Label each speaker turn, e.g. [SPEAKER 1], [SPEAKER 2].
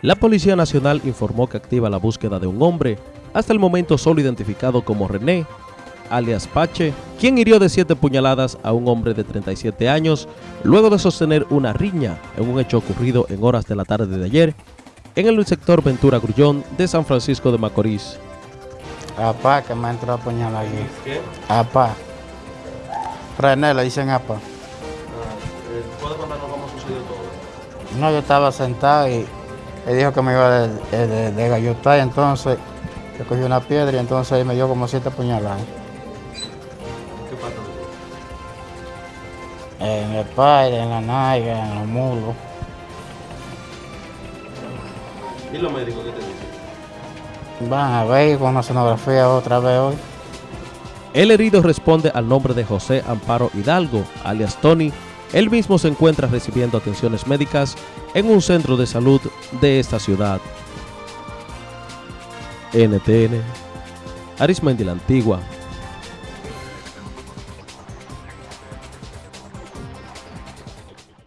[SPEAKER 1] La Policía Nacional informó que activa la búsqueda de un hombre, hasta el momento solo identificado como René, alias Pache, quien hirió de siete puñaladas a un hombre de 37 años luego de sostener una riña en un hecho ocurrido en horas de la tarde de ayer en el sector Ventura Grullón de San Francisco de Macorís.
[SPEAKER 2] Apá, que me entró a puñalar aquí.
[SPEAKER 1] ¿Qué?
[SPEAKER 2] Apá. René le dicen apá.
[SPEAKER 1] ¿Puede contarnos cómo sucedió todo?
[SPEAKER 2] No, yo estaba sentado y él dijo que me iba de, de, de, gallotar, entonces yo cogí una piedra y entonces me dio como siete puñaladas.
[SPEAKER 1] ¿Qué parte
[SPEAKER 2] En el padre, en la naiga, en los mulos.
[SPEAKER 1] ¿Y los médicos qué te dicen?
[SPEAKER 2] Van a ver con una sonografía otra vez hoy.
[SPEAKER 1] El herido responde al nombre de José Amparo Hidalgo, alias Tony. Él mismo se encuentra recibiendo atenciones médicas en un centro de salud de esta ciudad. NTN, Arismendi la Antigua,